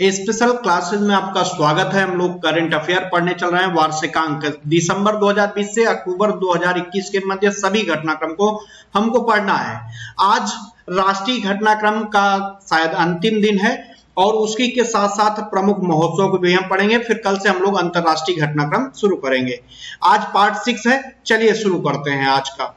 Special classes में आपका स्वागत है। हम लोग करंट अफेयर पढ़ने चल रहे हैं। वार्षिकांक दिसंबर 2020 से अक्टूबर 2021 के मध्य सभी घटनाक्रम को हमको पढ़ना है। आज राष्ट्रीय घटनाक्रम का शायद अंतिम दिन है और उसकी के साथ साथ प्रमुख महोत्सव को भी हम पढ़ेंगे। फिर कल से हम लोग अंतरराष्ट्रीय घटनाक्रम शुरू करेंगे। आज पार्ट सिक्स है। चलिए शुरू करते हैं आज का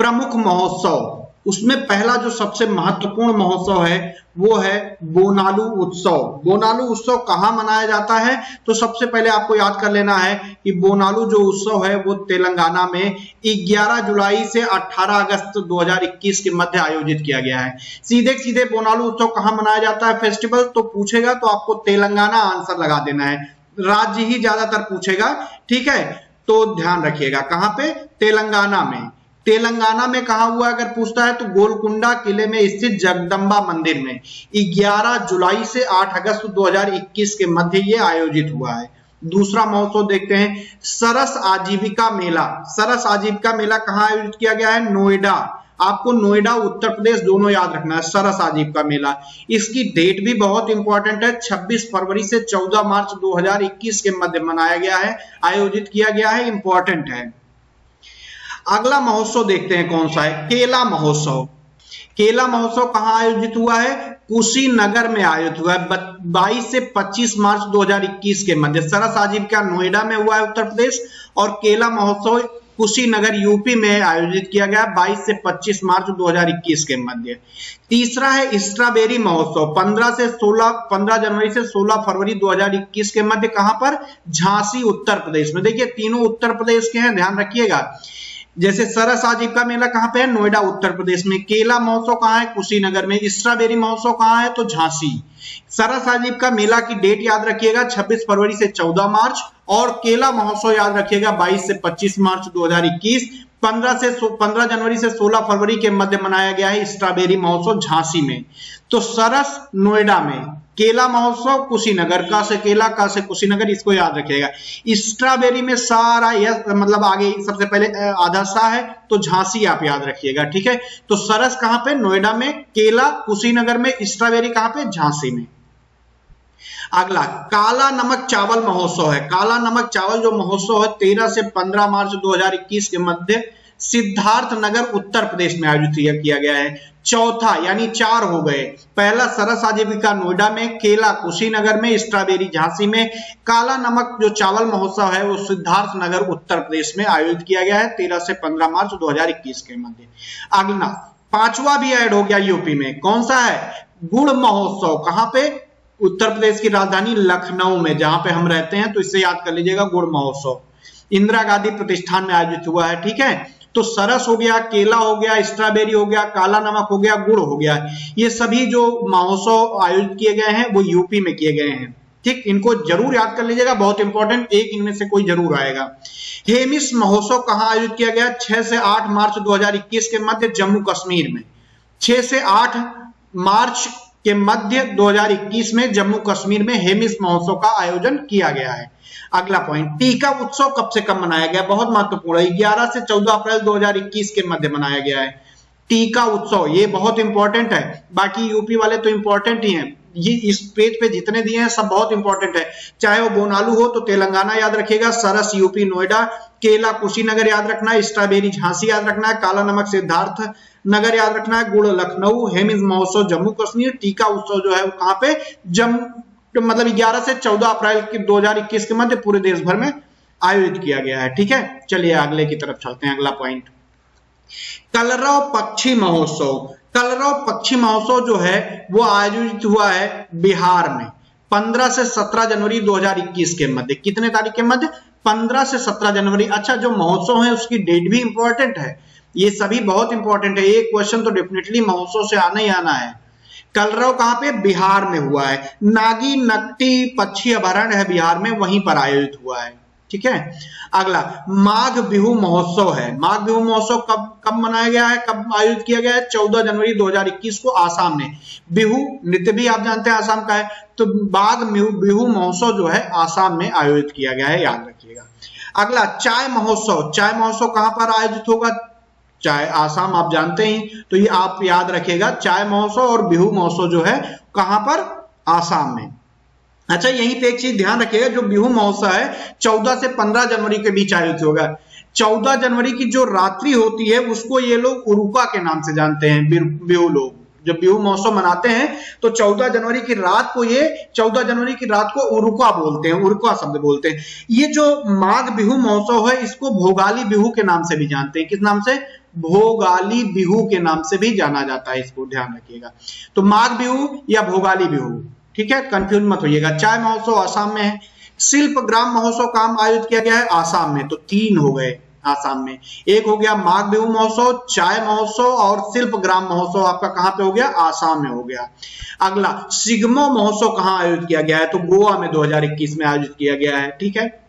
प्रमुख महोत्सव। उसमें पहला जो सबसे महत्वपूर्ण महोत्सव है, वो है बोनालू उत्सव। बोनालू उत्सव कहाँ मनाया जाता है? तो सबसे पहले आपको याद कर लेना है कि बोनालू जो उत्सव है, वो तेलंगाना में 11 जुलाई से 18 अगस्त 2021 के मध्य आयोजित किया गया है। सीधे सीधे बोनालू उत्सव कहाँ मनाया जाता है? फेस्टिवल तो पूछेगा तो आपको तेलंगाना आंसर लगा देना है। राज्य ही ज़्यादातर पूछेगा, ठीक है? तो ध्यान रखिएगा, कहाँ पे? तेलंगाना में। तेलंगाना में कहा हुआ अगर पूछता है तो गोलकुंडा किले में स्थित जगदम्बा मंदिर में 11 जुलाई से 8 अगस्त 2021 के मध्य ये आयोजित हुआ है। दूसरा महोत्सव देखते हैं, सरस आजीविका मेला। सरस आजीविका मेला कहाँ आयोजित किया गया है? नोएडा। आपको नोएडा, उत्तर प्रदेश दोनों याद रखना है, सरस आजीविका मेला। इसकी डेट भी बहुत इंपॉर्टेंट है 26 फरवरी से 14 मार्च 2021 के मध्य मनाया गया है, आयोजित किया गया है इंपॉर्टेंट है। अगला महोत्सव देखते हैं कौन सा है? केला महोत्सव। केला महोत्सव कहाँ आयोजित हुआ है? कुशीनगर में आयोजित हुआ है। 22 से 25 मार्च 2021 के मध्य। सरस आजीविका नोएडा में हुआ है उत्तर प्रदेश? और केला महोत्सव कुशीनगर यूपी में आयोजित किया गया 22 से 25 मार्च 2021 के मध्य। तीसरा है स्ट्रॉबेरी महोत्सव। 15 से 16 15 जनवरी से 16 फरवरी 2021 के मध्य कहाँ पर? झांसी, उत्तर प्रदेश में। देखिए, तीनों उत्तर प्रदेश के हैं, ध्यान रखिएगा। जैसे सरस आजीव का मेला कहाँ पे है? नोएडा, उत्तर प्रदेश में। केला महोत्सव कहाँ है? कुशीनगर में। स्ट्रॉबेरी महोत्सव कहाँ है? तो झांसी। सरस आजीव का मेला की डेट याद रखिएगा 26 फरवरी से 14 मार्च, और केला महोत्सव याद रखिएगा 22 से 25 मार्च 2021 15 से 15 जनवरी से 16 फरवरी के मध्य मनाया गया है स्ट्रॉबेरी महोत्सव झांसी में। तो सरस नोएडा में केला महोत्सव कुशीनगर का से केला का से कुशीनगर इसको याद रखिएगा। स्ट्रॉबेरी में सारा यह मतलब आगे सबसे पहले आधा सा है तो झांसी आप याद रखिएगा, ठीक है? तो सरस कहाँ पे? नोएडा में, केला, कुशीनगर में, स्ट्रॉबेरी कहाँ पे? झांसी में। अगला, काला नमक चावल महोत्सव है। काला नमक चावल जो महोत्सव है 13 से 15 मार्च 2021 के मध्य सिद्धार्थ नगर उत्तर प्रदेश में आयोजित किया गया है। चौथा, यानी चार हो गए। पहला सरस आजीविका नोएडा में, केला कुशीनगर में, स्ट्रॉबेरी झांसी में, काला नमक जो चावल महोत्सव है, वो सिद्धार्थ नगर उत्तर प्रदेश में आयोजित किया गया है, तेरह से पंद्रह मार्च 2021 के मध्य। अगला, पांचवा भी ऐड हो गया यूपी में। कौन सा है? गुड़ महोत्सव। कहाँ पे? उत्तर प्रदेश की राजधानी लखनऊ में, जहाँ पे हम रहते हैं तो इससे याद कर लीजिएगा, गुड़ महोत्सव। इंदिरा गांधी प्रतिष्ठान में आयोजित हुआ है, ठीक है? तो सरस हो गया, केला हो गया, स्ट्रॉबेरी हो गया, काला नमक हो गया, गुड़ हो गया। ये सभी जो महोत्सव आयोजित किए गए हैं, वो यूपी में किए गए हैं। ठीक, इनको ज़रूर याद कर लीजिएगा, बहुत इंपॉर्टेंट एक इनमें से कोई ज़रूर आएगा। हेमिस महोत्सव कहाँ आयोजित किया गया? 6 से 8 मार्च 2021 के मध्य जम्मू कश्मीर में। 6 से 8 मार्च के मध्य 2021 में जम्मू कश्मीर में हेमिस महोत्सव का आयोजन किया गया है। अगला पॉइंट टीका उत्सव कब से कब मनाया गया? बहुत महत्वपूर्ण है। ग्यारह से चौदह अप्रैल 2021 के मध्य मनाया गया है। टीका उत्सव, ये बहुत इंपॉर्टेंट है। बाकी यूपी वाले तो इंपॉर्टेंट ही हैं। ये इस पेज पे जितने दिए हैं, सब बहुत इंपॉर्टेंट है। चाहे वो बोनालू हो तो तेलंगाना याद रखिएगा, सरस यूपी नोएडा, केला कुशीनगर याद रखना, स्ट्रॉबेरी झांसी याद रखना, काला नमक सिद्धार्थ नगर याद रखना है, गुड़ लखनऊ हेमिज महोत्सव जम्मू कश्मीर, टीका उत्सव जो है वो कहाँ पे? जम्मू तो मतलब 11 से 14 अप्रैल की 2021 के मध्य पूरे देश भर में आयोजित किया गया है, ठीक है? चलिए अगले की तरफ़ चलते हैं, अगला पॉइंट कलरव पक्षी महोत्सव। कलरव पक्षी महोत्सव जो है, वो आयोजित हुआ है बिहार में 15 से 17 जनवरी 2021 के मध्य। कितने तारीख के मध्य? 15 से 17 जनवरी। अच्छा जो महोत्सव है, उसकी डेट भी इंपॉर्टेंट है। ये सभी बहुत इंपॉर्टेंट है। एक क्वेश्चन तो डेफिनेटली महोत्सव से आना ही आना है। कलरव कहाँ पे? बिहार में हुआ है। नागी नकटी पक्षी अभ्यारण्य है बिहार में, वहीं पर आयोजित हुआ है। ठीक है? अगला, माघ बिहू महोत्सव है। माघ बिहू महोत्सव कब कब मनाया गया है? कब आयोजित किया गया है? 14 जनवरी 2021 को आसाम में। बिहू, नृत्य भी आप जानते हैं आसाम का है। तो बाघ बिहू महोत्सव जो है, आसाम में आयोजित किया गया है, याद रखिएगा। अगला, चाय महोत्सव। चाय महोत्सव कहाँ पर आयोजित होगा? चाय आसाम आप जानते ही तो ये आप याद रखेगा चाय महोत्सव और बिहू महोत्सव जो है, कहाँ पर? आसाम में। अच्छा यहीं पे एक चीज़ ध्यान रखिएगा, जो बिहू महोत्सव है, चौदह से पंद्रह जनवरी के बीच आयोजित होगा। चौदह जनवरी की जो रात्रि होती है, उसको ये लोग उरुका के नाम से जानते हैं बिहू लोग। जब बिहू महोत्सव मनाते हैं तो 14 जनवरी की रात को ये 14 जनवरी की रात को उरुका बोलते हैं, उरुका शब्द बोलते हैं। ये जो माघ बिहू महोत्सव है, इसको भोगाली बिहू के नाम से भी जानते हैं। किस नाम से? भोगाली बिहू के नाम से भी जाना जाता है, इसको ध्यान रखिएगा। तो माघ बिहू या भोगाली बिहू, ठीक है? कंफ्यूज मत होइएगा। चाय महोत्सव आसाम में है, शिल्प ग्राम महोत्सव काम आयोजित किया गया है आसाम में तो तीन हो गए आसाम में। एक हो गया माघ बिहू महोत्सव, चाय महोत्सव और शिल्प ग्राम महोत्सव आपका कहाँ पे हो गया? आसाम में हो गया। अगला, सिग्मो महोत्सव कहाँ आयोजित किया गया है? तो गोवा में 2021 में आयोजित किया गया है, ठीक है?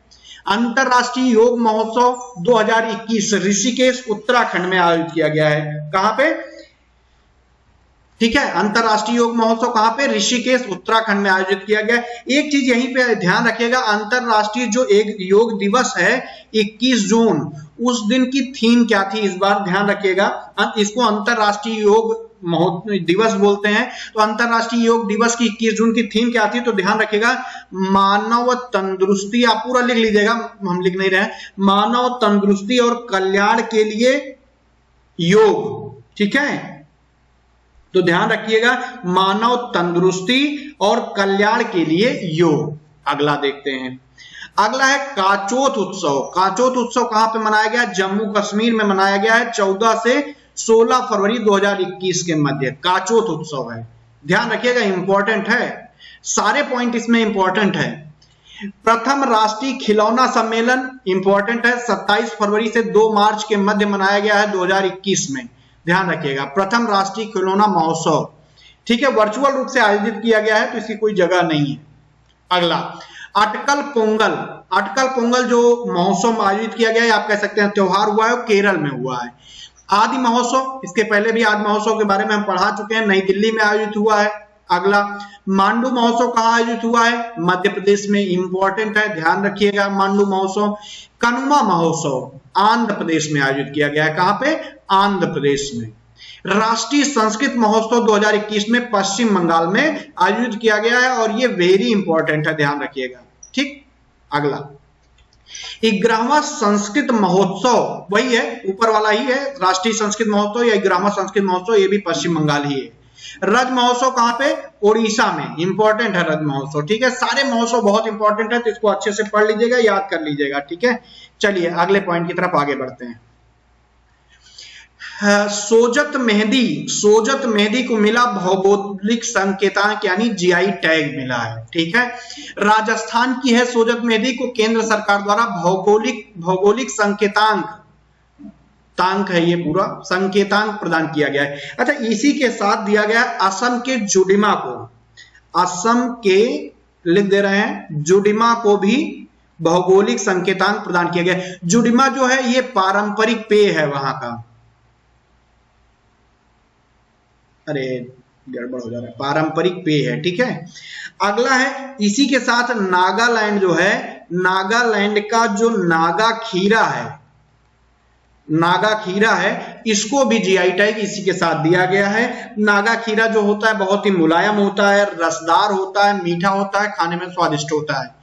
अंतरराष्ट्रीय योग महोत्सव 2021 ऋषिकेश, उत्तराखंड में आयोजित किया गया है। कहाँ पे? ठीक है, अंतरराष्ट्रीय योग महोत्सव कहाँ पे? ऋषिकेश, उत्तराखंड में आयोजित किया गया एक चीज़ यहीं पे ध्यान रखिएगा, अंतरराष्ट्रीय जो एक योग दिवस है 21 जून, उस दिन की थीम क्या थी? इस बार ध्यान रखिएगा इसको अंतरराष्ट्रीय योग दिवस बोलते हैं तो अंतरराष्ट्रीय योग दिवस की 21 जून की थीम क्या थी तो ध्यान रखिएगा, मानव तंदुरुस्ती, आप पूरा लिख लीजिएगा, हम लिख नहीं रहे मानव तंदुरुस्ती और कल्याण के लिए योग, ठीक है? तो ध्यान रखिएगा, मानव तंदुरुस्ती और कल्याण के लिए योग, अगला देखते हैं। अगला है काचोत उत्सव काचोत उत्सव कहाँ पे मनाया गया, जम्मू कश्मीर में मनाया गया है 14 से 16 फरवरी 2021 के मध्य काचोत उत्सव है। ध्यान रखिएगा इंपॉर्टेंट है। सारे पॉइंट इसमें इंपॉर्टेंट है। प्रथम राष्ट्रीय खिलौना सम्मेलन इंपॉर्टेंट है। 27 फरवरी से 2 मार्च के मध्य मनाया गया है 2021 में। ध्यान रखिएगा, प्रथम राष्ट्रीय खिलौना महोत्सव। ठीक है वर्चुअल रूप से आयोजित किया गया है तो इसकी कोई जगह नहीं है। अगला, अटकल पोंगल। अटकल पोंगल जो महोत्सव आयोजित किया गया है, आप कह सकते हैं, त्योहार हुआ है केरल में हुआ है। आदि महोत्सव, इसके पहले भी आदि महोत्सव के बारे में हम पढ़ा चुके हैं, नई दिल्ली में आयोजित हुआ है। अगला, मांडू महोत्सव कहाँ आयोजित हुआ है? मध्य प्रदेश में इंपॉर्टेंट है, ध्यान रखिएगा मांडू महोत्सव। कनुमा महोत्सव आंध्र प्रदेश में आयोजित किया गया है। कहाँ पे? आंध्र प्रदेश में। राष्ट्रीय संस्कृत महोत्सव 2021 में पश्चिम बंगाल में आयोजित किया गया है और ये वेरी इंपॉर्टेंट है, ध्यान रखिएगा। ठीक? अगला। ग्रामा संस्कृत महोत्सव, वही है, ऊपर वाला ही है, राष्ट्रीय संस्कृत महोत्सव या ग्रामा संस्कृत महोत्सव, ये भी पश्चिम बंगाल ही है। रज महोत्सव कहाँ पे? ओडिशा में इंपॉर्टेंट है रज महोत्सव, ठीक है? सारे महोत्सव बहुत इंपॉर्टेंट है तो इसको अच्छे से पढ़ लीजिएगा, याद कर लीजिएगा, ठीक है? चलिए, अगले पॉइंट की तरफ़ आगे बढ़ते हैं। सोजत मेहंदी सोजत मेहंदी को मिला भौगोलिक संकेतांक, यानी जीआई टैग मिला है, ठीक है? राजस्थान की है सोजत मेहंदी को केंद्र सरकार द्वारा भौगोलिक भौगोलिक संकेतांक, तांक है ये पूरा, संकेतांक प्रदान किया गया है। अच्छा इसी के साथ दिया गया असम के जुडिमा को। असम के लिख दे रहे हैं, जुडिमा को भी भौगोलिक संकेतांक प्रदान किया गया जुडिमा जो है, ये पारंपरिक पेय है वहाँ का। अरे, गड़बड़ हो जा रहा है। पारंपरिक पेय है, ठीक है? अगला है, इसी के साथ नागालैंड जो है, नागालैंड का जो नागा खीरा है, नागा खीरा है, इसको भी जीआई टैग इसी के साथ दिया गया है। नागा खीरा जो होता है, बहुत ही मुलायम होता है, रसदार होता है, मीठा होता है, खाने में स्वादिष्ट होता है।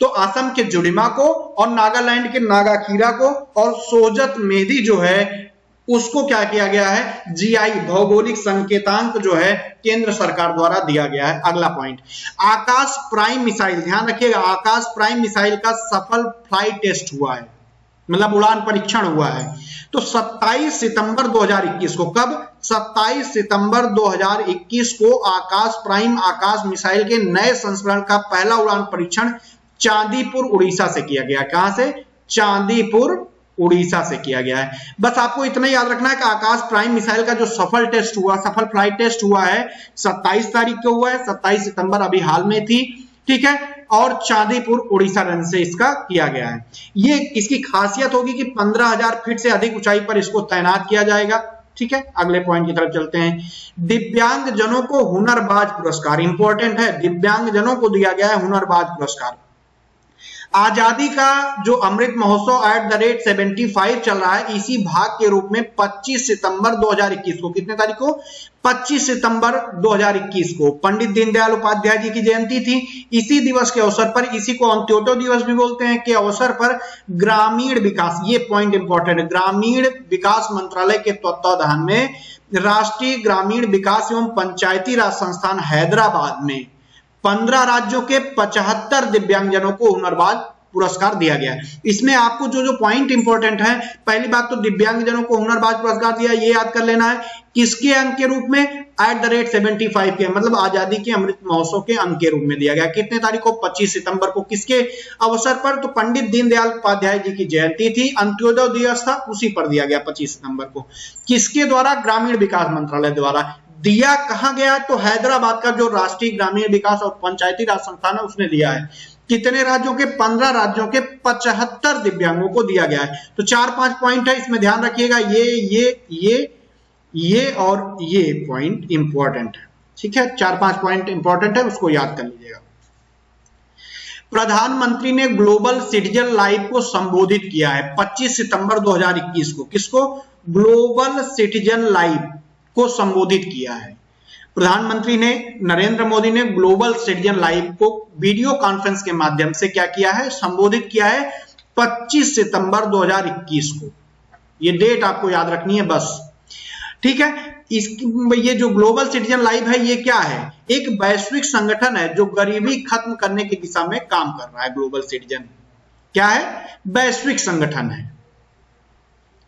तो असम के जुड़िमा को और नागालैंड के नागा खीरा को और सोजत मेहदी जो है उसको क्या किया गया है? जीआई भौगोलिक संकेतांक जो है, केंद्र सरकार द्वारा दिया गया है। अगला पॉइंट आकाश प्राइम मिसाइल, ध्यान रखिएगा, आकाश प्राइम मिसाइल का सफल फ़्लाइट टेस्ट हुआ है। मतलब उड़ान परीक्षण हुआ है। तो 27 सितंबर 2021 को कब? 27 सितंबर 2021 को आकाश प्राइम आकाश मिसाइल के नए संस्करण का पहला उड़ान परीक्षण चांदीपुर, उड़ीसा से किया गया। कहाँ से? चांदीपुर उड़ीसा से किया गया है। बस आपको इतना याद रखना है कि आकाश प्राइम मिसाइल का जो सफल टेस्ट हुआ सफल फ़्लाइट टेस्ट हुआ है 27 तारीख को हुआ है 27 सितंबर अभी हाल में थी ठीक है? और चांदीपुर उड़ीसा रन से इसका किया गया है। ये इसकी खासियत होगी कि 15,000 फीट से अधिक ऊंचाई पर इसको तैनात किया जाएगा ठीक है? अगले पॉइंट की तरफ़ चलते हैं। दिव्यांग जनों को हुनरबाज पुरस्कार इंपॉर्टेंट है दिव्यांग जनों को दिया गया है हुनरबाज पुरस्कार। आज़ादी का जो Amrit Mahotsav eight the rate 75 चल रहा है, इसी भाग के रूप में 25 सितंबर 2021 को। कितने तारीख को? 25 सितंबर 2021 को। पंडित दीनदयाल उपाध्याय जी की जयंती थी। इसी दिवस के अवसर पर, इसी को अंत्योदय दिवस भी बोलते हैं, के अवसर पर ग्रामीण विकास, ये पॉइंट इंपॉर्टेंट है। ग्रामीण विकास मंत्रालय के तत्वाधान में राष्ट्रीय ग्रामीण विकास एवं पंचायती राज संस्थान हैदराबाद में पंद्रह राज्यों के पचहत्तर दिव्यांगजनों को हुनरबाज पुरस्कार दिया गया है। इसमें आपको जो जो पॉइंट इंपॉर्टेंट है, पहली बात तो दिव्यांगजनों को हुनरबाज पुरस्कार दिया, ये याद कर लेना है, किसके अंक के रूप में? At the rate seventy five के मतलब आज़ादी के अमृत महोत्सव के अंक के रूप में दिया गया। कितने तारीख को? 25 सितंबर को। किसके अवसर पर? तो पंडित दीनदयाल उपाध्याय जी की जयंती थी, अंत्योदय दिवस था, उसी पर दिया गया 25 सितंबर को। किसके द्वारा? ग्रामीण विकास मंत्रालय द्वारा। दिया कहा गया तो हैदराबाद का जो राष्ट्रीय ग्रामीण विकास और पंचायती राज संस्थान है, उसने दिया है। कितने राज्यों के? पंद्रह राज्यों के पचहत्तर दिव्यांगों को दिया गया है। तो चार पाँच पॉइंट है, इसमें ध्यान रखिएगा, ये ये ये ये और ये पॉइंट इंपॉर्टेंट है। ठीक है? चार पाँच पॉइंट इंपॉर्टेंट है, उसको याद कर लीजिएगा। प्रधानमंत्री ने ग्लोबल सिटीजन लाइव को संबोधित किया है 25 सितंबर 2021 को। किसको? ग्लोबल सिटीजन लाइव को संबोधित किया है। प्रधानमंत्री ने नरेंद्र मोदी ने ग्लोबल सिटीजन लाइव को वीडियो कॉन्फ्रेंस के माध्यम से क्या किया है? संबोधित किया है 25 सितंबर 2021 को। ये डेट आपको याद रखनी है बस। ठीक है? इस, ये जो ग्लोबल सिटीजन लाइव है, ये क्या है? एक वैश्विक संगठन है जो गरीबी खत्म करने की दिशा में काम कर रहा है, ग्लोबल सिटीजन। क्या है? वैश्विक संगठन है।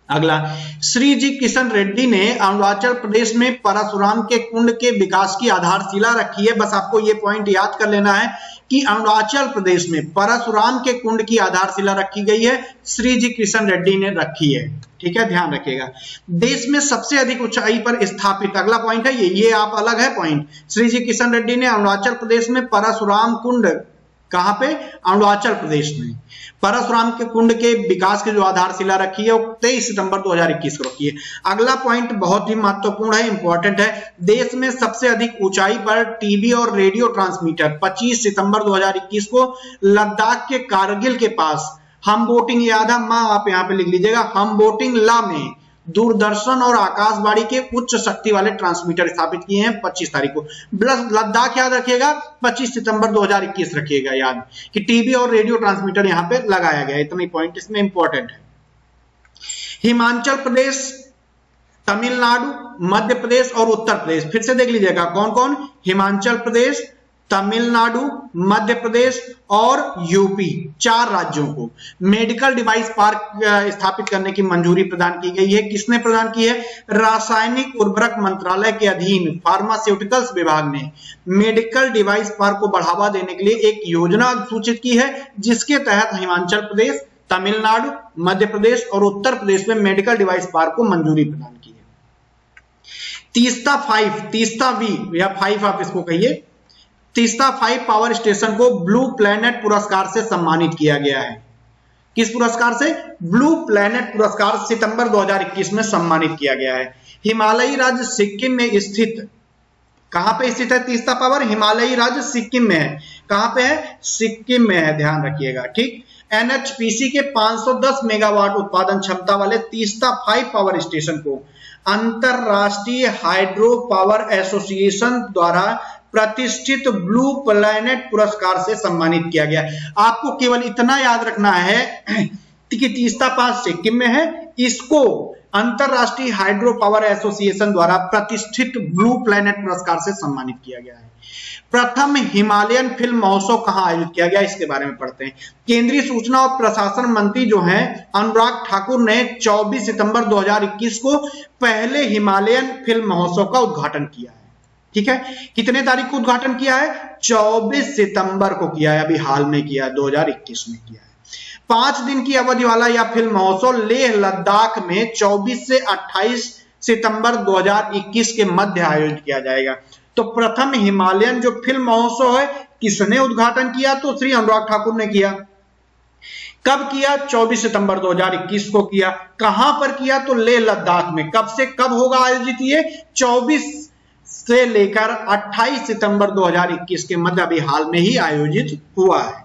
अगला, श्री जी किशन रेड्डी ने अरुणाचल प्रदेश में परशुराम के कुंड के विकास की आधारशिला रखी है। बस आपको ये पॉइंट याद कर लेना है कि अरुणाचल प्रदेश में परशुराम के कुंड की आधारशिला रखी गई है, श्री जी किशन रेड्डी ने रखी है। ठीक है, ध्यान रखिएगा। देश में सबसे अधिक ऊंचाई पर स्थापित, अगला पॉइंट है ये ये आप अलग है पॉइंट श्री जी किशन रेड्डी ने अरुणाचल प्रदेश में परशुराम कुंड कहाँ पे? अरुणाचल प्रदेश में। परशुराम के कुंड के विकास की जो आधारशिला रखी है, वो तेईस सितंबर 2021 को रखी है। अगला पॉइंट बहुत ही महत्वपूर्ण है इंपॉर्टेंट है। देश में सबसे अधिक ऊंचाई पर टीवी और रेडियो ट्रांसमीटर 25 सितंबर 2021 को लद्दाख के कारगिल के पास। हम बोटिंग याद है? माँ, आप यहाँ पे लिख लीजिएगा। हम बोटिंग ला में। दूरदर्शन और आकाशवाणी के उच्च शक्ति वाले ट्रांसमीटर स्थापित किए हैं 25 तारीख को। लद्दाख याद रखिएगा 25 सितंबर 2021 रखिएगा याद। कि टीवी और रेडियो ट्रांसमीटर यहाँ पे लगाया गया इतना पॉइंट इसमें इंपॉर्टेंट है। हिमाचल प्रदेश, तमिलनाडु, मध्य प्रदेश और उत्तर प्रदेश। फिर से देख लीजिएगा कौन कौन हिमाचल प्रदेश तमिलनाडु, मध्य प्रदेश और यूपी, चार राज्यों को। मेडिकल डिवाइस पार्क स्थापित करने की मंजूरी प्रदान की गई है। किसने प्रदान की है? रासायनिक उर्वरक मंत्रालय के अधीन फार्मास्यूटिकल्स विभाग ने। मेडिकल डिवाइस पार्क को बढ़ावा देने के लिए एक योजना सूचित की है, जिसके तहत हिमाचल प्रदेश, तमिलनाडु, मध्य प्रदेश और उत्तर प्रदेश में मेडिकल डिवाइस पार्क को मंजूरी प्रदान की है। तीस्ता फाइव, तीस्ता वी, या फाइव आप इसको कहिए। तीसरा फाइव पावर स्टेशन को ब्लू प्लैनेट पुरस्कार से सम्मानित किया गया है। किस पुरस्कार से? ब्लू प्लैनेट पुरस्कार सितंबर 2021 में सम्मानित किया गया है। हिमालयी राज्य सिक्किम में स्थित, कहाँ पे स्थित है तीसरा पावर हिमालयी राज्य सिक्किम में है। कहाँ पे है? सिक्किम में है, ध्यान रखिएगा, ठीक? एनएचपीसी के 510 मेगावाट उत्पादन क्षमता वाले तीस्ता फाइव पावर स्टेशन को अंतरराष्ट्रीय हाइड्रो पावर एसोसिएशन द्वारा प्रतिष्ठित ब्लू प्लैनेट पुरस्कार से सम्मानित किया गया। आपको केवल इतना याद रखना है कि तीस्ता पास सिक्किम में है। इसको अंतरराष्ट्रीय हाइड्रो पावर एसोसिएशन द्वारा प्रतिष्ठित ब्लू प्लैनेट पुरस्कार से सम्मानित किया गया है। प्रथम हिमालयन फ़िल्म महोत्सव कहाँ आयोजित किया गया, इसके बारे में पढ़ते हैं। केंद्रीय सूचना और प्रशासन मंत्री जो हैं, अनुराग ठाकुर ने 24 सितंबर 2021 को पहले हिमालयन फ़िल्म महोत्सव का उद्घाटन किया है। ठीक है? कितने तारीख को उद्घाटन किया है? 24 सितंबर को किया है, अभी हाल में किया है 2021 में किया है। पाँच दिन की अवधि वाला यह फ़िल्म महोत्सव लेह लद्दाख में 24 से 28 सितंबर 2021 के मध्य आयोजित किया जाएगा। तो प्रथम हिमालयन जो फ़िल्म महोत्सव है, किसने उद्घाटन किया? तो श्री अनुराग ठाकुर ने किया। कब किया? 24 सितंबर 2021 को किया। कहाँ पर किया? तो लेह लद्दाख में। कब से कब होगा आयोजित ये? 24 से लेकर 28 सितंबर 2021 के मध्य अभी हाल में ही आयोजित हुआ है।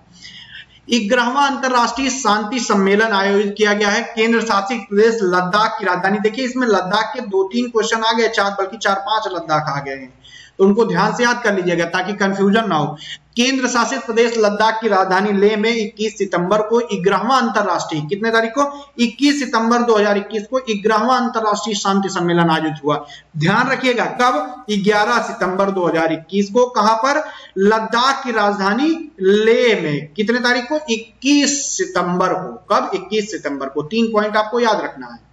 ग्यारहवा अंतरराष्ट्रीय शांति सम्मेलन आयोजित किया गया है। केंद्र शासित प्रदेश लद्दाख की राजधानी। देखिए, इसमें लद्दाख के दो तीन क्वेश्चन आ गए, चार, बल्कि चार पाँच लद्दाख आ गए हैं। उनको ध्यान से याद कर लीजिएगा ताकि कंफ्यूजन ना हो। केंद्र शासित प्रदेश लद्दाख की राजधानी लेह में 21 सितंबर को ग्यारहवा अंतरराष्ट्रीय, कितने तारीख को? 21 सितंबर 2021 को ग्यारहवा अंतरराष्ट्रीय शांति सम्मेलन आयोजित हुआ। ध्यान रखिएगा कब? 11 सितंबर 2021 को। कहाँ पर? लद्दाख की राजधानी लेह में। कितने तारीख को? 21 सितंबर को। कब? 21 सितंबर को। तीन पॉइंट आपको याद रखना है।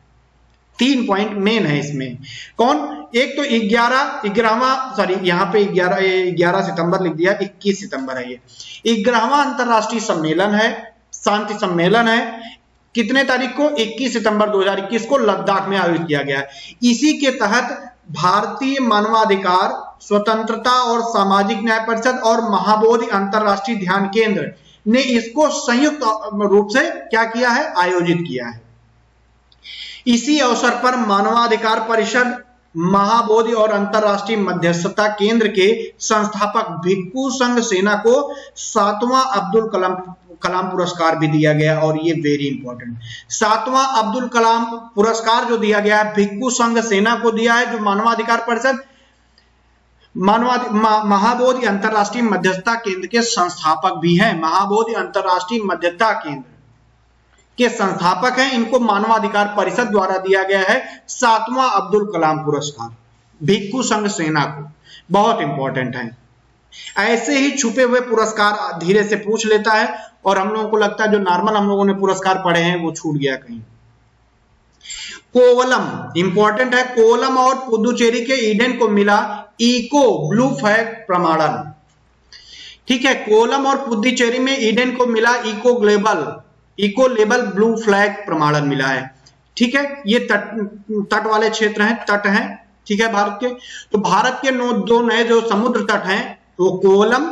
तीन पॉइंट मेन है इसमें। कौन? एक तो ग्यारह, ग्यारहवा सॉरी यहाँ पे ग्यारह ग्यारह सितंबर लिख दिया, इक्कीस सितंबर है ये। ग्यारहवा अंतरराष्ट्रीय सम्मेलन है, शांति सम्मेलन है। कितने तारीख को? 21 सितंबर 2021 को लद्दाख में आयोजित किया गया है। इसी के तहत भारतीय मानवाधिकार, स्वतंत्रता और सामाजिक न्याय परिषद और महाबोधि अंतरराष्ट्रीय ध्यान केंद्र ने इसको संयुक्त रूप से क्या किया है? आयोजित किया है। इसी अवसर पर मानवाधिकार परिषद, महाबोधि और अंतरराष्ट्रीय मध्यस्थता केंद्र के संस्थापक भिक्खू संघ सेना को सातवां अब्दुल कलाम कलाम पुरस्कार भी दिया गया और ये वेरी इंपॉर्टेंट सातवां अब्दुल कलाम पुरस्कार जो दिया गया है, भिक्खू संघ सेना को दिया है, जो मानवाधिकार परिषद, मानवाधि महाबोधि अंतरराष्ट्रीय मध्यस्थता केंद्र के संस्थापक भी हैं। महाबोधि अंतरराष्ट्रीय मध्यस्थता केंद्र। के संस्थापक हैं। इनको मानवाधिकार परिषद द्वारा दिया गया है। सातवां अब्दुल कलाम पुरस्कार, भिक्खु संघ सेना को। बहुत इंपॉर्टेंट है। ऐसे ही छुपे हुए पुरस्कार धीरे से पूछ लेता है और हम लोगों को लगता है जो नॉर्मल हम लोगों ने पुरस्कार पढ़े हैं, वो छूट गया कहीं। कोवलम इंपॉर्टेंट है। कोवलम और पुदुचेरी के ईडन को मिला इको ब्लू फ्लैग प्रमाणन। ठीक है कोलम और पुदुचेरी में ईडन को मिला eco global. Eco label blue flag प्रमाणन मिला है। ठीक है? ये तट तट वाले क्षेत्र हैं, तट हैं, ठीक है भारत के? तो भारत के नो, दो नए जो समुद्र तट हैं, वो कोलम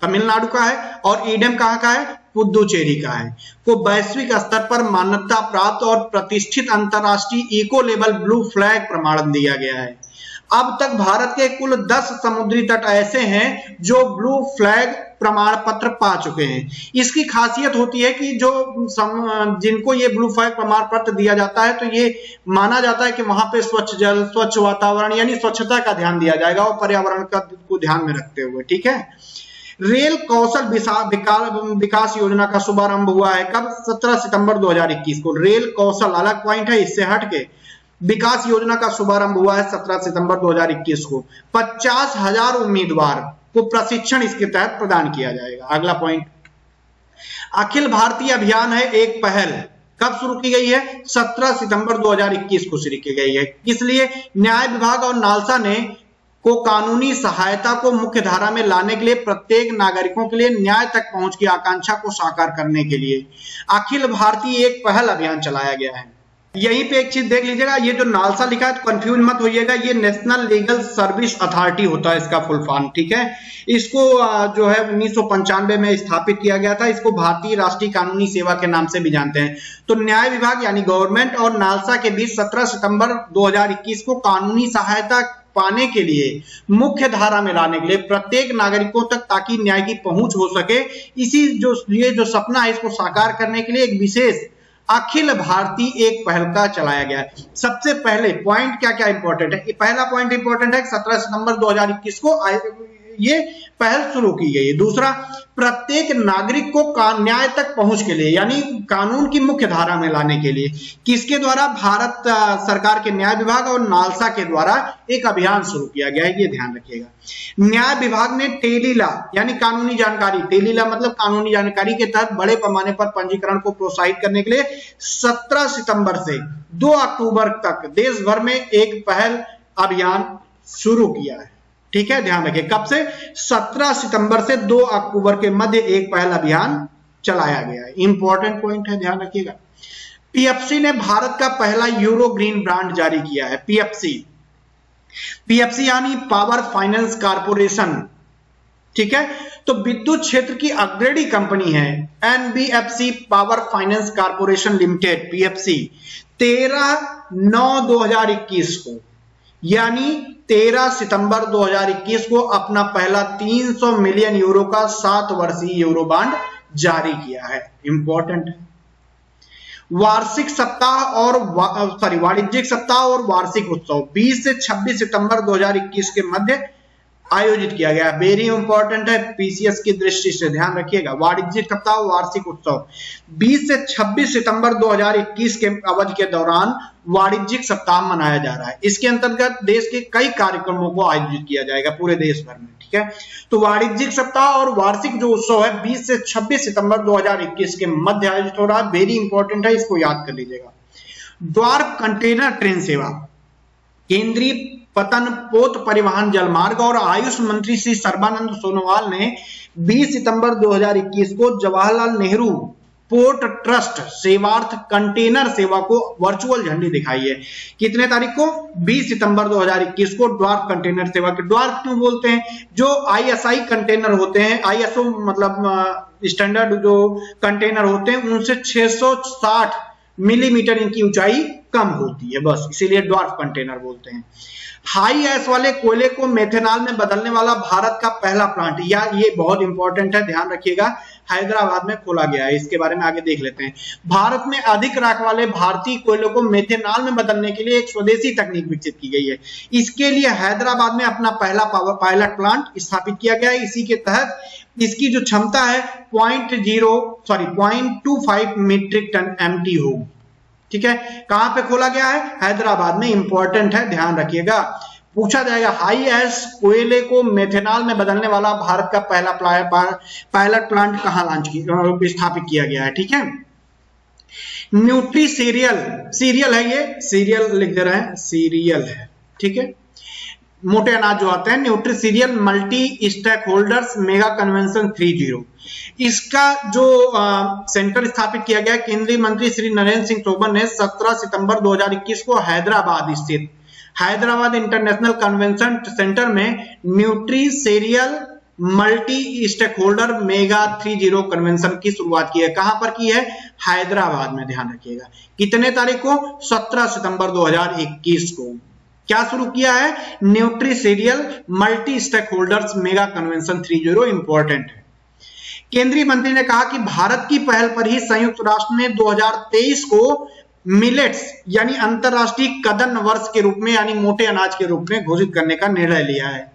तमिलनाडु का है और ईडम कहाँ का है? पुदुचेरी का है। को वैश्विक स्तर पर मान्यता प्राप्त और प्रतिष्ठित अंतरराष्ट्रीय इको लेबल ब्लू फ्लैग प्रमाणन दिया गया है। अब तक भारत के कुल 10 समुद्री तट ऐसे हैं जो ब्लू फ्लैग प्रमाण पत्र पा चुके हैं। इसकी खासियत होती है कि जो सम, जिनको ये ब्लू फ्लैग प्रमाण पत्र दिया जाता है तो ये माना जाता है कि वहाँ पे स्वच्छ जल स्वच्छ वातावरण यानी स्वच्छता का ध्यान दिया जाएगा और पर्यावरण का को ध्यान में रखते हुए ठीक है? रेल कौशल विकास योजना का शुभारंभ हुआ है कब? 17 सितंबर 2021 को। रेल कौशल अलग पॉइंट है इससे हट के विकास योजना का शुभारंभ हुआ है 17 सितंबर 2021 को। पचास हज़ार उम्मीदवार को प्रशिक्षण इसके तहत प्रदान किया जाएगा। अगला पॉइंट अखिल भारतीय अभियान है एक पहल। कब शुरू की गई है? 17 सितंबर 2021 को शुरू की गई है। इसलिए न्याय विभाग और नालसा ने को कानूनी सहायता को मुख्य धारा में लाने के लिए प्रत्येक नागरिकों के लिए न्याय तक पहुँच की आकांक्षा को साकार करने के लिए अखिल भारतीय एक पहल अभियान चलाया गया है। यहीं पे एक चीज़ देख लीजिएगा, ये जो नालसा लिखा है तो कंफ्यूज मत होइएगा, ये नेशनल लीगल सर्विस अथॉरिटी होता है इसका फुल फॉर्म ठीक है? इसको जो है उन्नीस में स्थापित किया गया था, इसको भारतीय राष्ट्रीय कानूनी सेवा के नाम से भी जानते हैं। तो न्याय विभाग यानी गवर्नमेंट और नालसा के बीच 17 सितंबर 2021 को कानूनी सहायता पाने के लिए मुख्य धारा में लाने के लिए प्रत्येक नागरिकों तक ताकि न्याय की पहुँच हो सके। इसी जो, ये जो सपना है, इसको साकार करने के लिए एक विशेष अखिल भारतीय एक पहल का चलाया गया। है सबसे पहले पॉइंट क्या क्या इंपॉर्टेंट है पहला पॉइंट इंपॉर्टेंट है, सत्रह सितंबर 2021 को ये पहल शुरू की गई है। दूसरा, प्रत्येक नागरिक को न्याय तक पहुँच के लिए, यानी कानून की मुख्य धारा में लाने के लिए, किसके द्वारा? भारत सरकार के न्याय विभाग और नालसा के द्वारा एक अभियान शुरू किया गया है, ये ध्यान रखिएगा। न्याय विभाग ने टेलीला, यानी कानूनी जानकारी, टेलीला मतलब कानूनी जानकारी के तहत बड़े पैमाने पर पंजीकरण को प्रोत्साहित करने के लिए 17 सितंबर से दो अक्टूबर तक देश भर में एक पहल अभियान शुरू किया है। ठीक है? ध्यान रखिए, कब से? 17 सितंबर से 2 अक्टूबर के मध्य एक पहल अभियान चलाया गया है। इंपॉर्टेंट पॉइंट है, ध्यान रखिएगा। पीएफसी ने भारत का पहला यूरो ग्रीन ब्रांड जारी किया है पीएफसी पीएफसी यानी पावर फाइनेंस कारपोरेशन ठीक है? तो विद्युत क्षेत्र की अग्रणी कंपनी है NBFC power finance corporation limited PFC 13 नौ 2021 को। यानी 13 सितंबर 2021 को अपना पहला 300 मिलियन यूरो का सात वर्षीय यूरो बांड जारी किया है। इंपॉर्टेंट वार्षिक सप्ताह और सॉरी वाणिज्यिक सप्ताह और वार्षिक उत्सव। 20 से 26 सितंबर 2021 के मध्य आयोजित किया गया। वेरी इंपॉर्टेंट है पीसीएस की दृष्टि से ध्यान रखिएगा। वाणिज्यिक सप्ताह वार्षिक उत्सव। 20 से 26 सितंबर 2021 के अवधि के दौरान वाणिज्यिक सप्ताह मनाया जा रहा है। इसके अंतर्गत देश के कई कार्यक्रमों को आयोजित किया जाएगा पूरे देश भर में, ठीक है? तो वाणिज्यिक सप्ताह और वार्षिक जो उत्सव है 20 से 26 सितंबर 2021 के मध्य आयोजित हो रहा है। वेरी इंपॉर्टेंट है, इसको याद कर लीजिएगा। द्वार कंटेनर ट्रेन सेवा। केंद्रीय पतन पोत परिवहन जलमार्ग और आयुष मंत्री श्री सर्बानंद सोनोवाल ने 20 सितंबर 2021 को जवाहरलाल नेहरू पोर्ट ट्रस्ट सेवार्थ कंटेनर सेवा को वर्चुअल झंडी दिखाई है। कितने तारीख को? 20 सितंबर 2021 को ड्वार्फ कंटेनर सेवा के ड्वार्फ क्यों बोलते हैं? जो आईएसआई कंटेनर होते हैं, आईएसओ मतलब स्टैंडर्ड जो कंटेनर होते हैं, उनसे 660 मिलीमीटर इनकी ऊंचाई कम होती है, बस। इसीलिए ड्वार्फ कंटेनर बोलते हैं। हाई एस वाले कोयले को मेथेनॉल में बदलने वाला भारत का पहला प्लांट या ये बहुत इंपॉर्टेंट है, ध्यान रखिएगा, हैदराबाद में खोला गया है, इसके बारे में आगे देख लेते हैं। भारत में अधिक राख वाले भारतीय कोयले को मेथेनॉल में बदलने के लिए एक स्वदेशी तकनीक विकसित की गई है। इसके लिए हैदराबाद में अपना पहला पायलट प्लांट स्थापित किया गया है। इसी के तहत इसकी जो क्षमता है point zero sorry point two five metric ton M होगी ठीक है? कहाँ पे खोला गया है? हैदराबाद में। इंपॉर्टेंट है, ध्यान रखिएगा। पूछा जाएगा, हाई एस कोयले को मेथेनॉल में बदलने वाला भारत का पहला पायलट प्लांट कहाँ लॉन्च स्थापित किया गया है? ठीक है? न्यूट्री सीरियल सीरियल है ये? सीरियल लिख दे रहे हैं। सीरियल है। ठीक है? मोटे अनाज जो आते हैं nutri cereal multi stakeholders mega convention three zero इसका जो आ, सेंटर स्थापित किया गया केंद्रीय मंत्री श्री नरेंद्र सिंह तोमर ने 17 सितंबर 2021 को हैदराबाद स्थित हैदराबाद इंटरनेशनल कन्वेंशन सेंटर में nutri cereal multi stakeholder mega three zero convention की शुरुआत की है। कहाँ पर की है? हैदराबाद में ध्यान रखिएगा। कितने तारीख को? 17 सितंबर 2021 को। क्या शुरू किया है? Nutri cereal multi stakeholders mega convention three zero important है। केंद्रीय मंत्री ने कहा कि भारत की पहल पर ही संयुक्त राष्ट्र ने 2023 को मिलेट्स यानी अंतरराष्ट्रीय कदन वर्ष के रूप में, यानी मोटे अनाज के रूप में घोषित करने का निर्णय लिया है।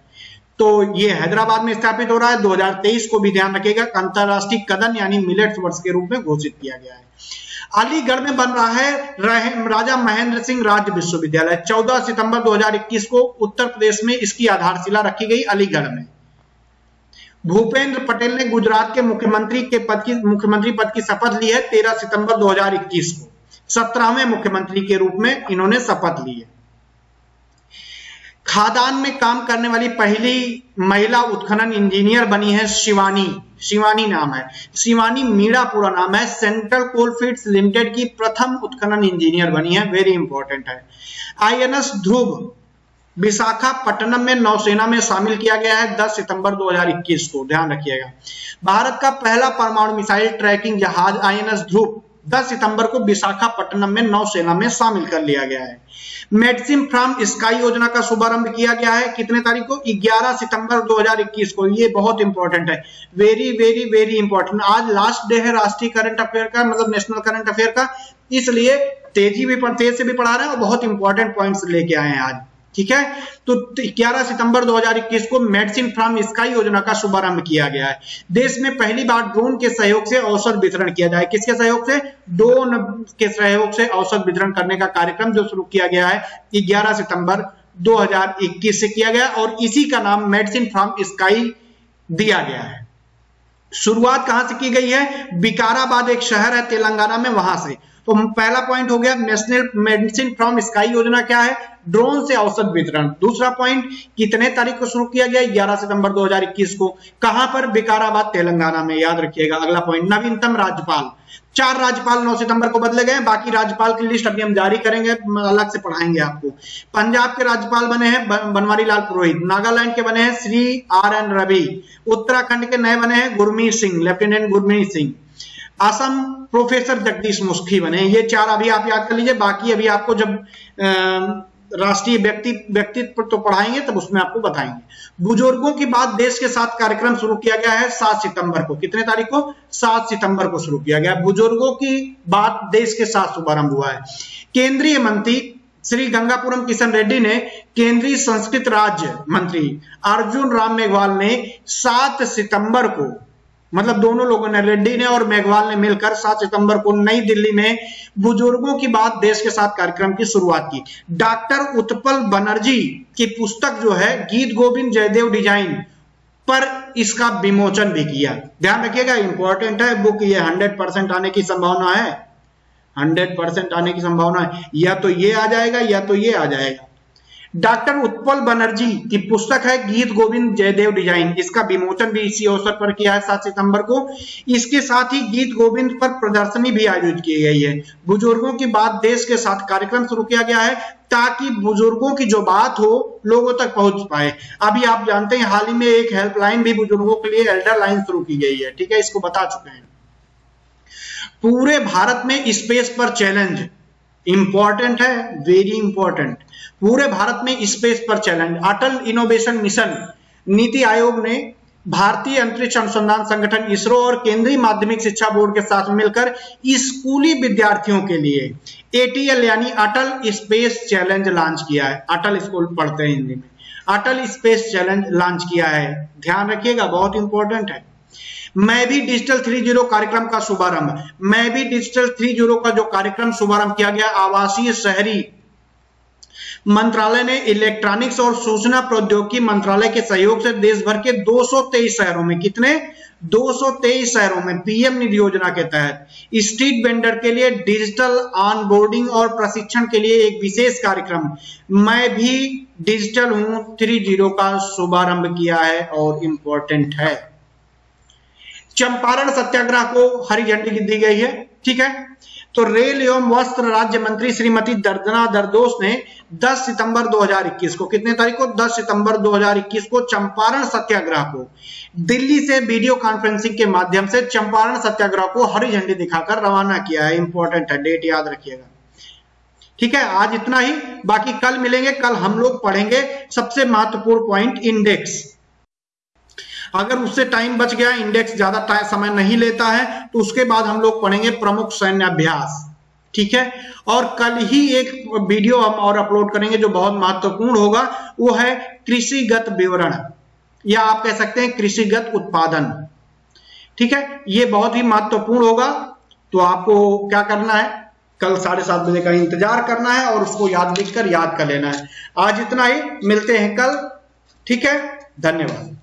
तो ये हैदराबाद में स्थापित हो रहा है। 2023 को भी ध्यान रखेगा अंतरराष्ट्रीय कदन, यानी मिलेट्स वर्ष के रूप में घोषित किया गया है। अलीगढ़ में बन रहा है राजा महेंद्र सिंह राज्य विश्वविद्यालय। 14 सितंबर 2021 को उत्तर प्रदेश में इसकी आधारशिला रखी गई अलीगढ़ में। भूपेंद्र पटेल ने गुजरात के मुख्यमंत्री के पद की, मुख्यमंत्री पद की शपथ ली है 13 सितंबर 2021 को। सत्रहवें मुख्यमंत्री के रूप में इन्होंने शपथ ली है। खादान में काम करने वाली पहली महिला उत्खनन इंजीनियर बनी है शिवानी। शिवानी नाम है। शिवानी मीणा पूरा नाम है। सेंट्रल कोलफील्ड्स लिमिटेड की प्रथम उत्खनन इंजीनियर बनी है। वेरी इंपॉर्टेंट है। आईएनएस ध्रुव, विशाखापट्टनम में नौसेना में शामिल किया गया है 10 सितंबर 2021 को। ध्यान रखिएगा। भारत का पहला परमाणु मिसाइल ट्रैकिंग जहाज़ आईएनएस ध्रुव 10 सितंबर को विशाखापट्टनम में नौसेना में शामिल कर लिया गया है। मेडिसिन फ्रॉम स्काई योजना का शुभारंभ किया गया है। कितने तारीख को? 11 सितंबर 2021 को। ये बहुत इंपॉर्टेंट है। वेरी वेरी वेरी इंपॉर्टेंट आज लास्ट डे है राष्ट्रीय करंट अफेयर का मतलब नेशनल करंट अफेयर का। इसलिए तेज़ी भी तेज से भी पढ़ा रहे हैं और बहुत इंपॉर्टेंट पॉइंट्स लेके आए हैं आज। ठीक है? तो 11 सितंबर 2021 को मेडिसिन फ्रॉम स्काई योजना का शुभारंभ किया गया है। देश में पहली बार ड्रोन के सहयोग से औषध वितरण किया जाए। किसके सहयोग से? ड्रोन के सहयोग से औसत वितरण करने का कार्यक्रम जो शुरू किया गया है 11 सितंबर 2021 से किया गया और इसी का नाम मेडिसिन फ्रॉम स्काई दिया गया है। शुरुआत कहाँ से की गई है? बिकाराबाद एक शहर है तेलंगाना में, वहाँ से। तो पहला पॉइंट हो गया नेशनल मेडिसिन फ्रॉम स्काई योजना क्या है? ड्रोन से औसत वितरण। दूसरा पॉइंट कितने तारीख को शुरू किया गया? 11 सितंबर 2021 को। कहाँ पर? बिकाराबाद तेलंगाना में। याद रखिएगा। अगला पॉइंट नवीनतम राज्यपाल। चार राज्यपाल 9 सितंबर को बदले गए। बाकी राज्यपाल की लिस्ट अभी हम जारी करेंगे। अलग से पढ़ाएँगे आपको। पंजाब के राज्यपाल बने हैं बनवारी लाल पुरोहित। नागालैंड के बने हैं श्री आर एन रवि। उत्तराखंड के नए बने हैं गुरमीत सिंह। लेफ्टिनेंट गुरमीत सिंह। असम प्रोफेसर जगदीश मुस्खी बने ये चार अभी आप याद कर लीजिए, बाकी अभी आपको जब राष्ट्रीय व्यक्ति, व्यक्तित्व तो पढ़ाएँगे, तब उसमें आपको बताएँगे। बुज़ुर्गों की बात देश के साथ कार्यक्रम शुरू किया गया है सात सितंबर को। कितने तारीख को? सात सितंबर को शुरू किया गया बुज़ुर्गों की बात देश के साथ शुभारंभ हुआ है। केंद्रीय मंत्री श्री गंगापुरम किशन रेड्डी ने केंद्रीय संस्कृत राज्य मंत्री अर्जुन राम मेघवाल ने सात सितंबर को मतलब दोनों लोगों ने, रेड्डी ने और मेघवाल ने मिलकर 7 सितंबर को नई दिल्ली में बुज़ुर्गों की बात, देश के साथ कार्यक्रम की शुरुआत की। डॉक्टर उत्पल बनर्जी की पुस्तक जो है, गीत गोविंद जयदेव डिज़ाइन पर इसका विमोचन भी किया। ध्यान रखिएगा इंपॉर्टेंट है बुक ये 100 परसेंट आने की संभावना है। 100 परसेंट आने की संभावना है। या तो ये आ जाएगा, या तो ये आ जाएगा। डॉक्टर उत्पल बनर्जी की पुस्तक है गीत गोविंद जयदेव डिज़ाइन। इसका विमोचन भी इसी अवसर पर किया है, सात सितंबर को। इसके साथ ही गीत गोविंद पर प्रदर्शनी भी आयोजित की गई है। बुज़ुर्गों की बात देश के साथ कार्यक्रम शुरू किया गया है ताकि बुज़ुर्गों की जो बात हो, लोगों तक पहुँच पाए। अभी आप जानते हैं, हाल ही में एक हेल्पलाइन भी बुज़ुर्गों के लिए एल्डर लाइन शुरू की गई है। ठीक है, इसको बता चुके हैं। पूरे भारत में स्पेस पर चैलेंज। इंपॉर्टेंट है, वेरी इंपॉर्टेंट पूरे भारत में स्पेस पर चैलेंज अटल इनोवेशन मिशन नीति आयोग ने भारतीय अंतरिक्ष अनुसंधान संगठन इसरो और केंद्रीय माध्यमिक शिक्षा बोर्ड के साथ मिलकर स्कूली विद्यार्थियों के लिए एटीएल यानी अटल स्पेस चैलेंज लॉन्च किया है। अटल स्कूल पढ़ते हैं हिंदी में। अटल स्पेस चैलेंज लॉन्च किया है। ध्यान रखिएगा, बहुत इंपॉर्टेंट है। मैं भी डिजिटल थ्री ज़ीरो कार्यक्रम का शुभारंभ। मैं भी डिजिटल थ्री ज़ीरो का जो कार्यक्रम शुभारंभ किया गया, आवासीय शहरी मंत्रालय ने इलेक्ट्रॉनिक्स और सूचना प्रौद्योगिकी मंत्रालय के सहयोग से देश भर के 223 शहरों में कितने? 223 शहरों में पीएम निधि योजना के तहत। स्ट्रीट वेंडर के लिए डिजिटल ऑनबोर्डिंग और प्रशिक्षण के लिए एक विशेष कार्यक्रम। मैं भी डिजिटल हूँ, थ्री ज़ीरो का शुभारंभ किया है और इंपॉर्टेंट है। चंपारण सत्याग्रह को हरी झंडी दी गई है, ठीक है? तो रेल एवं वस्त्र राज्य मंत्री श्रीमती दर्दना दरदोस ने 10 सितंबर 2021 को, कितने तारीख को? 10 सितंबर 2021 को चंपारण सत्याग्रह को, दिल्ली से वीडियो कॉन्फ्रेंसिंग के माध्यम से चंपारण सत्याग्रह को हरी झंडी दिखाकर रवाना किया है। इंपॉर्टेंट है डेट याद रखिएगा। ठीक है, आज इतना ही, बाकी कल मिलेंगे, कल हम लोग पढ़ेंगे सबसे महत्वपूर्ण पॉइंट इंडेक्स अगर उससे टाइम बच गया इंडेक्स ज़्यादा समय नहीं लेता है तो उसके बाद हम लोग पढ़ेंगे प्रमुख सैन्य अभ्यास। ठीक है? और कल ही एक वीडियो हम और अपलोड करेंगे जो बहुत महत्वपूर्ण होगा, वो है कृषिगत विवरण। या आप कह सकते हैं कृषिगत उत्पादन। ठीक है? ये बहुत ही महत्वपूर्ण होगा। तो आपको क्या करना है? कल साढ़े सात बजे का इंतज़ार करना है और उसको याद लिखकर याद कर लेना है। आज इतना ही, मिलते हैं कल। ठीक है? धन्यवाद।